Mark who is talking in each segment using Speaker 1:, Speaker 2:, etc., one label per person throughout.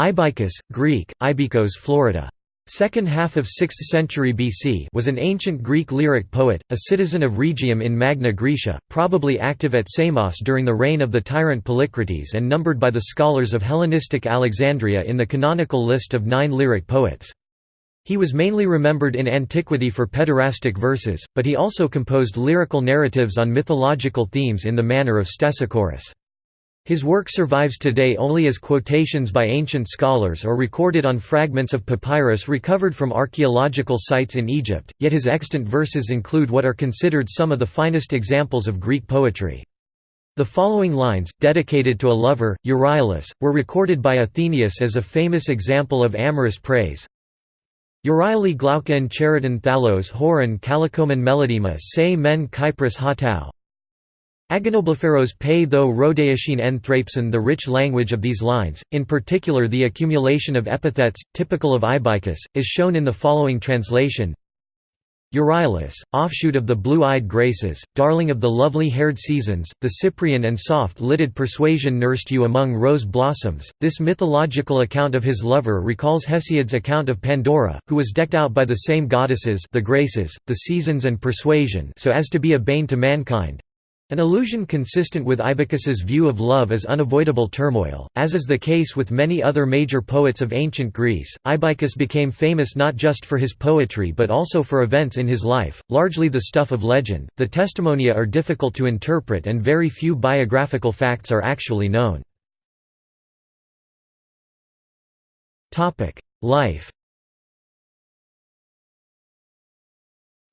Speaker 1: Ibycus, Greek, Ibikos Florida. Second half of 6th century BC was an ancient Greek lyric poet, a citizen of Rhegium in Magna Graecia, probably active at Samos during the reign of the tyrant Polycrates and numbered by the scholars of Hellenistic Alexandria in the canonical list of nine lyric poets. He was mainly remembered in antiquity for pederastic verses, but he also composed lyrical narratives on mythological themes in the manner of Stesichorus. His work survives today only as quotations by ancient scholars or recorded on fragments of papyrus recovered from archaeological sites in Egypt, yet his extant verses include what are considered some of the finest examples of Greek poetry. The following lines, dedicated to a lover, Euryalus, were recorded by Athenaeus as a famous example of amorous praise. Euryale glauken chariton thalos horon calicomen melodema se men kypris hatau Agonoblepharos pay though Rhodeishin en thrapson the rich language of these lines, in particular the accumulation of epithets, typical of Ibycus, is shown in the following translation Euryalus, offshoot of the blue-eyed Graces, darling of the lovely-haired seasons, the Cyprian and soft-lidded persuasion nursed you among rose blossoms. This mythological account of his lover recalls Hesiod's account of Pandora, who was decked out by the same goddesses the Graces, the seasons and persuasion so as to be a bane to mankind, an illusion consistent with Ibycus's view of love as unavoidable turmoil, as is the case with many other major poets of ancient Greece. Ibycus became famous not just for his poetry but also for events in his life, largely the stuff of legend. The testimonia are difficult to interpret and very few biographical facts are actually known. Life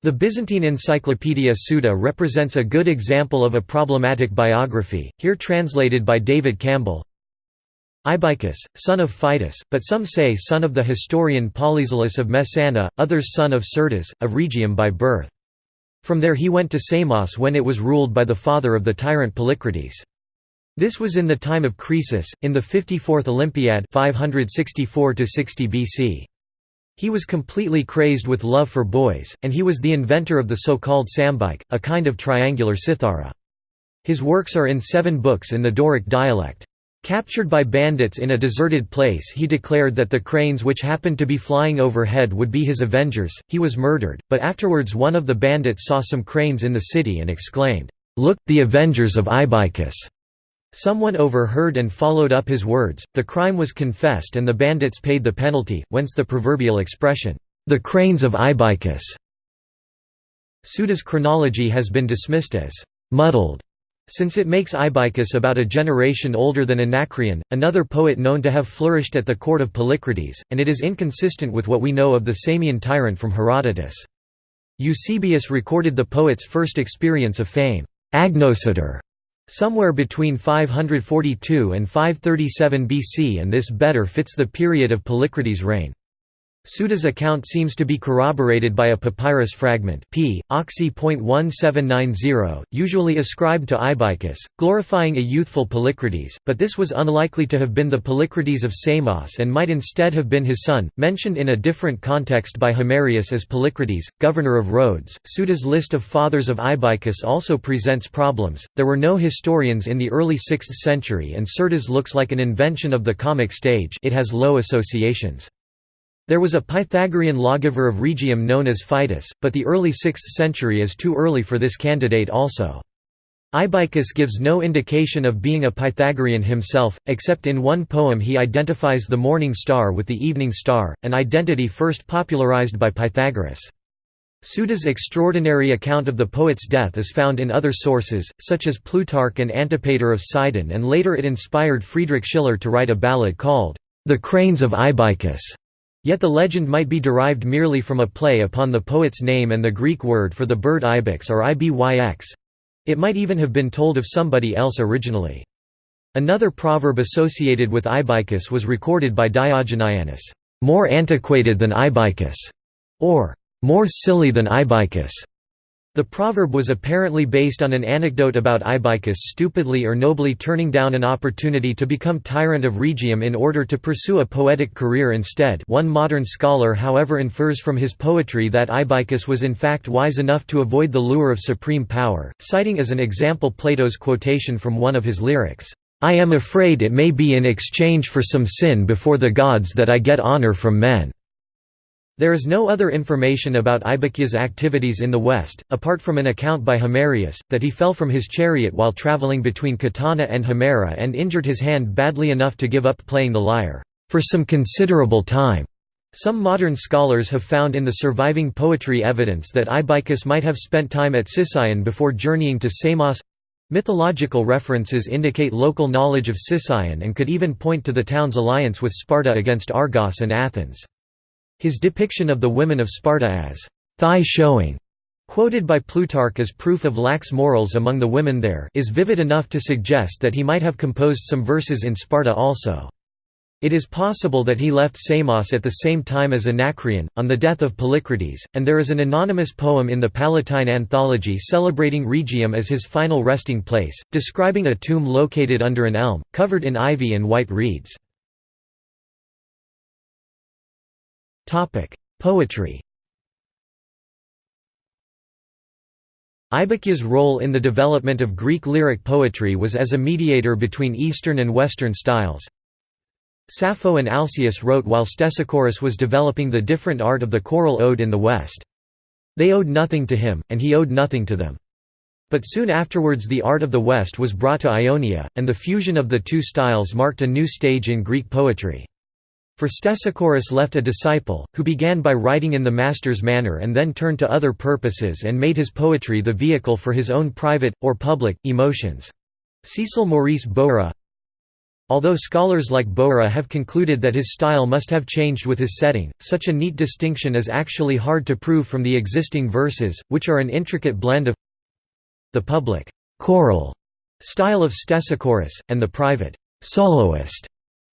Speaker 1: The Byzantine encyclopedia Suda represents a good example of a problematic biography, here translated by David Campbell. Ibycus, son of Phytus, but some say son of the historian Polyzelus of Messana, others son of Cerdas, of Rhegium by birth. From there he went to Samos when it was ruled by the father of the tyrant Polycrates. This was in the time of Croesus, in the 54th Olympiad 564 BC. He was completely crazed with love for boys, and he was the inventor of the so-called sambike, a kind of triangular cithara. His works are in seven books in the Doric dialect. Captured by bandits in a deserted place he declared that the cranes which happened to be flying overhead would be his avengers, he was murdered, but afterwards one of the bandits saw some cranes in the city and exclaimed, "'Look, the avengers of Ibycus!' Someone overheard and followed up his words, the crime was confessed and the bandits paid the penalty, whence the proverbial expression, "'the cranes of Ibycus'". Suda's chronology has been dismissed as "'muddled' since it makes Ibycus about a generation older than Anacreon, another poet known to have flourished at the court of Polycrates, and it is inconsistent with what we know of the Samian tyrant from Herodotus. Eusebius recorded the poet's first experience of fame, agnoscitur, somewhere between 542 and 537 BC and this better fits the period of Polycrates' reign. Suda's account seems to be corroborated by a papyrus fragment p. Oxy.1790, usually ascribed to Ibycus, glorifying a youthful Polycrates, but this was unlikely to have been the Polycrates of Samos and might instead have been his son, mentioned in a different context by Himerius as Polycrates, governor of Rhodes. Suda's list of fathers of Ibycus also presents problems. There were no historians in the early 6th century and Cerdas looks like an invention of the comic stage it has low associations. There was a Pythagorean lawgiver of Rhegium known as Phytus, but the early 6th century is too early for this candidate also. Ibycus gives no indication of being a Pythagorean himself, except in one poem he identifies the morning star with the evening star, an identity first popularized by Pythagoras. Suda's extraordinary account of the poet's death is found in other sources, such as Plutarch and Antipater of Sidon and later it inspired Friedrich Schiller to write a ballad called, "'The Cranes of Ibycus' Yet the legend might be derived merely from a play upon the poet's name and the Greek word for the bird ibex or ibyx. It might even have been told of somebody else originally. Another proverb associated with Ibycus was recorded by Diogenianus, "'more antiquated than Ibycus' or "'more silly than Ibycus' The proverb was apparently based on an anecdote about Ibycus stupidly or nobly turning down an opportunity to become tyrant of Rhegium in order to pursue a poetic career instead one modern scholar however infers from his poetry that Ibycus was in fact wise enough to avoid the lure of supreme power, citing as an example Plato's quotation from one of his lyrics, I am afraid it may be in exchange for some sin before the gods that I get honor from men." There is no other information about Ibycus's activities in the west, apart from an account by Himerius, that he fell from his chariot while traveling between Catana and Himera and injured his hand badly enough to give up playing the lyre, "...for some considerable time." Some modern scholars have found in the surviving poetry evidence that Ibycus might have spent time at Sicyon before journeying to Samos Mythological references indicate local knowledge of Sicyon and could even point to the town's alliance with Sparta against Argos and Athens. His depiction of the women of Sparta as thigh-showing, quoted by Plutarch as proof of lax morals among the women there is vivid enough to suggest that he might have composed some verses in Sparta also. It is possible that he left Samos at the same time as Anacreon, on the death of Polycrates, and there is an anonymous poem in the Palatine Anthology celebrating Rhegium as his final resting place, describing a tomb located under an elm, covered in ivy and white reeds. Poetry Ibycus's role in the development of Greek lyric poetry was as a mediator between Eastern and Western styles, Sappho and Alcaeus wrote while Stesichorus was developing the different art of the choral ode in the West. They owed nothing to him, and he owed nothing to them. But soon afterwards the art of the West was brought to Ionia, and the fusion of the two styles marked a new stage in Greek poetry. For Stesichorus left a disciple, who began by writing in the master's manner and then turned to other purposes and made his poetry the vehicle for his own private, or public, emotions. Cecil Maurice Bowra Although scholars like Bowra have concluded that his style must have changed with his setting, such a neat distinction is actually hard to prove from the existing verses, which are an intricate blend of the public choral style of Stesichorus, and the private soloist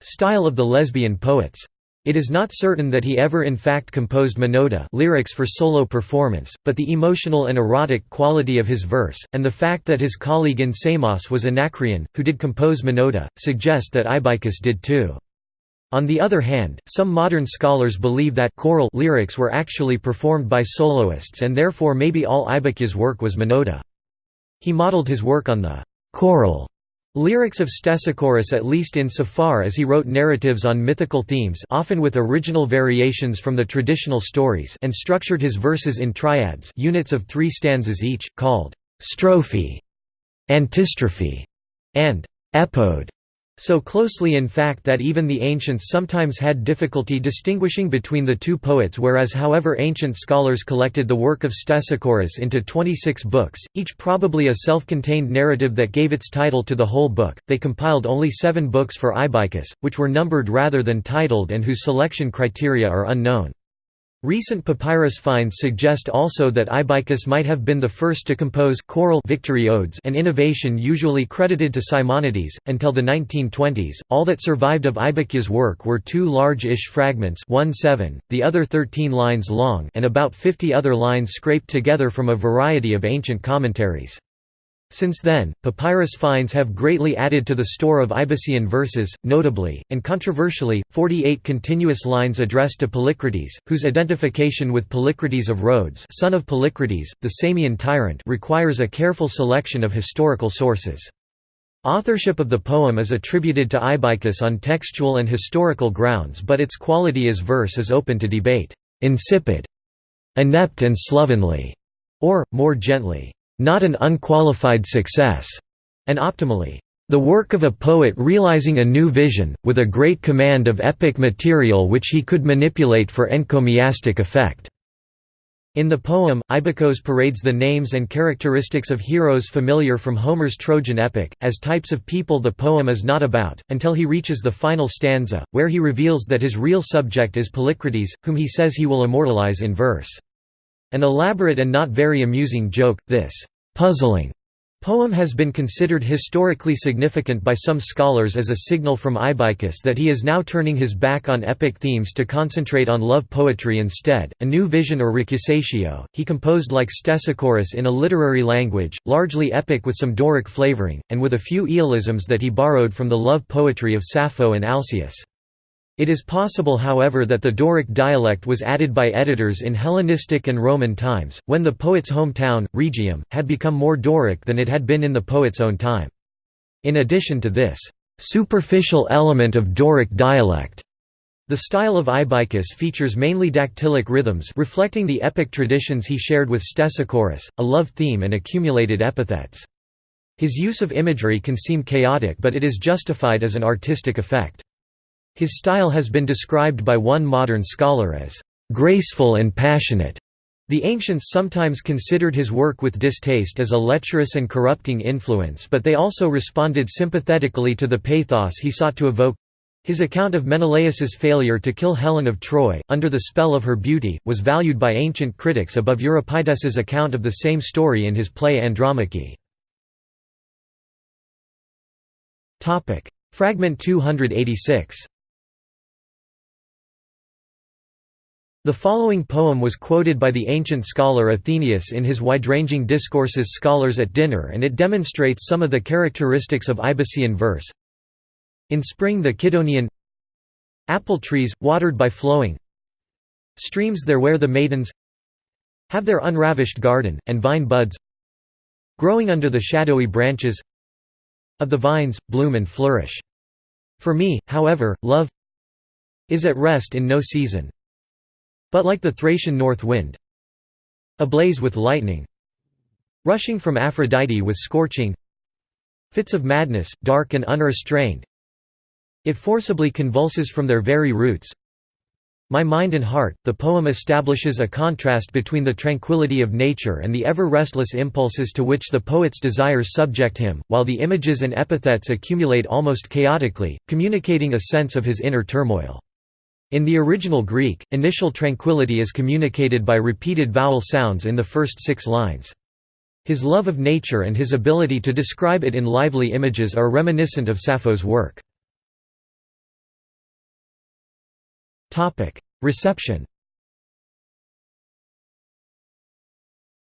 Speaker 1: style of the lesbian poets. It is not certain that he ever in fact composed monody lyrics for solo performance, but the emotional and erotic quality of his verse, and the fact that his colleague in Samos was Anacreon, who did compose monody, suggest that Ibycus did too. On the other hand, some modern scholars believe that choral lyrics were actually performed by soloists and therefore maybe all Ibycus's work was monody. He modeled his work on the choral Lyrics of Stesichorus at least in so far as he wrote narratives on mythical themes often with original variations from the traditional stories and structured his verses in triads units of three stanzas each, called strophe, antistrophe, and epode. So closely in fact that even the ancients sometimes had difficulty distinguishing between the two poets whereas however ancient scholars collected the work of Stesichorus into 26 books, each probably a self-contained narrative that gave its title to the whole book, they compiled only seven books for Ibycus, which were numbered rather than titled and whose selection criteria are unknown. Recent papyrus finds suggest also that Ibycus might have been the first to compose choral victory odes an innovation usually credited to Simonides. Until the 1920s, all that survived of Ibycus's work were two large-ish fragments 1-7, the other 13 lines long and about 50 other lines scraped together from a variety of ancient commentaries. Since then, papyrus finds have greatly added to the store of Ibycian verses, notably, and controversially, 48 continuous lines addressed to Polycrates, whose identification with Polycrates of Rhodes son of Polycrates, the Samian tyrant requires a careful selection of historical sources. Authorship of the poem is attributed to Ibycus on textual and historical grounds but its quality as verse is open to debate. Insipid, inept and slovenly, or, more gently, not an unqualified success, and optimally, the work of a poet realizing a new vision, with a great command of epic material which he could manipulate for encomiastic effect. In the poem, Ibycos parades the names and characteristics of heroes familiar from Homer's Trojan epic, as types of people the poem is not about, until he reaches the final stanza, where he reveals that his real subject is Polycrates, whom he says he will immortalize in verse. An elaborate and not very amusing joke, this puzzling poem has been considered historically significant by some scholars as a signal from Ibycus that he is now turning his back on epic themes to concentrate on love poetry instead, a new vision or recusatio. He composed like Stesichorus in a literary language, largely epic with some Doric flavoring, and with a few Aeolisms that he borrowed from the love poetry of Sappho and Alcaeus. It is possible however that the Doric dialect was added by editors in Hellenistic and Roman times, when the poet's hometown, Rhegium, had become more Doric than it had been in the poet's own time. In addition to this superficial element of Doric dialect, the style of Ibycus features mainly dactylic rhythms reflecting the epic traditions he shared with Stesichorus, a love theme and accumulated epithets. His use of imagery can seem chaotic but it is justified as an artistic effect. His style has been described by one modern scholar as graceful and passionate. The ancients sometimes considered his work with distaste as a lecherous and corrupting influence but they also responded sympathetically to the pathos he sought to evoke. His account of Menelaus's failure to kill Helen of Troy, under the spell of her beauty, was valued by ancient critics above Euripides's account of the same story in his play Andromache. Fragment 286 The following poem was quoted by the ancient scholar Athenaeus in his wide-ranging discourses Scholars at Dinner and it demonstrates some of the characteristics of Ibycian verse. In spring the Cydonian Apple trees, watered by flowing Streams there where the maidens Have their unravished garden, and vine buds Growing under the shadowy branches Of the vines, bloom and flourish. For me, however, love Is at rest in no season But like the Thracian north wind Ablaze with lightning Rushing from Aphrodite with scorching Fits of madness, dark and unrestrained it forcibly convulses from their very roots. My mind and heart, the poem establishes a contrast between the tranquility of nature and the ever-restless impulses to which the poet's desires subject him, while the images and epithets accumulate almost chaotically, communicating a sense of his inner turmoil. In the original Greek, initial tranquility is communicated by repeated vowel sounds in the first six lines. His love of nature and his ability to describe it in lively images are reminiscent of Sappho's work. Reception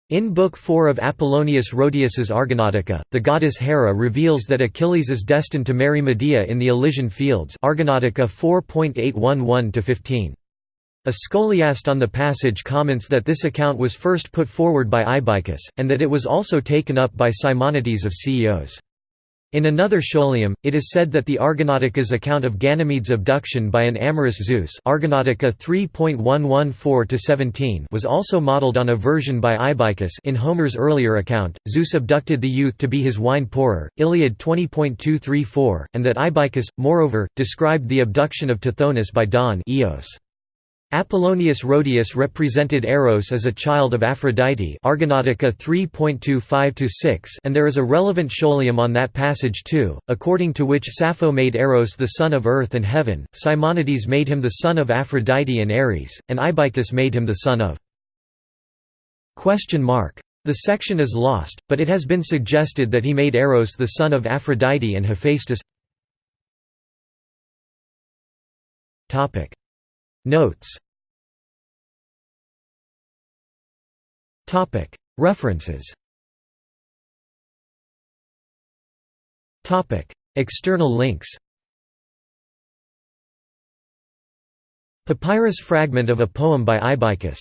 Speaker 1: In Book 4 of Apollonius Rhodius's Argonautica, the goddess Hera reveals that Achilles is destined to marry Medea in the Elysian Fields Argonautica 4.811-15. A scholiast on the passage comments that this account was first put forward by Ibycus, and that it was also taken up by Simonides of Ceos. In another scholium, it is said that the Argonautica's account of Ganymede's abduction by an amorous Zeus Argonautica 3.114-17 was also modeled on a version by Ibycus in Homer's earlier account, Zeus abducted the youth to be his wine pourer, Iliad 20.234, and that Ibycus, moreover, described the abduction of Tithonus by Dawn Eos. Apollonius Rhodius represented Eros as a child of Aphrodite Argonautica 3.25-6 and there is a relevant scholium on that passage too, according to which Sappho made Eros the son of earth and heaven, Simonides made him the son of Aphrodite and Ares, and Ibycus made him the son of The section is lost, but it has been suggested that he made Eros the son of Aphrodite and Hephaestus Notes. References. External links. Papyrus fragment of a poem by Ibycus